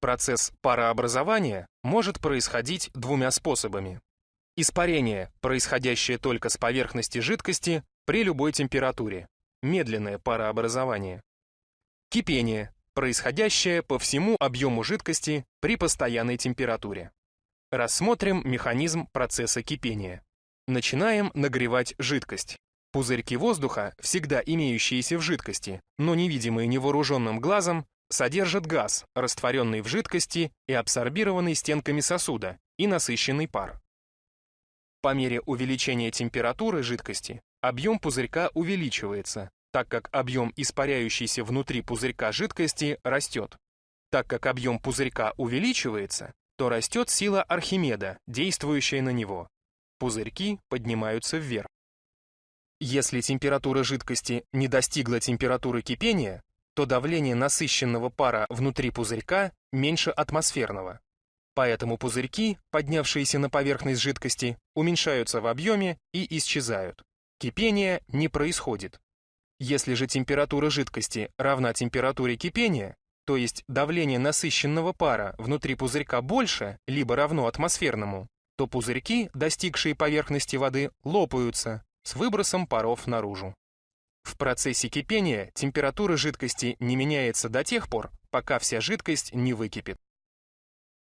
Процесс парообразования может происходить двумя способами. Испарение, происходящее только с поверхности жидкости при любой температуре. Медленное парообразование. Кипение, происходящее по всему объему жидкости при постоянной температуре. Рассмотрим механизм процесса кипения. Начинаем нагревать жидкость. Пузырьки воздуха, всегда имеющиеся в жидкости, но невидимые невооруженным глазом, содержат газ, растворенный в жидкости и абсорбированный стенками сосуда, и насыщенный пар. По мере увеличения температуры жидкости объем пузырька увеличивается, так как объем испаряющейся внутри пузырька жидкости растет. Так как объем пузырька увеличивается, то растет сила Архимеда, действующая на него. Пузырьки поднимаются вверх. Если температура жидкости не достигла температуры кипения, то давление насыщенного пара внутри пузырька меньше атмосферного. Поэтому пузырьки, поднявшиеся на поверхность жидкости, уменьшаются в объеме и исчезают. Кипение не происходит. Если же температура жидкости равна температуре кипения, то есть давление насыщенного пара внутри пузырька больше, либо равно атмосферному, то пузырьки, достигшие поверхности воды, лопаются, с выбросом паров наружу. В процессе кипения температура жидкости не меняется до тех пор, пока вся жидкость не выкипит.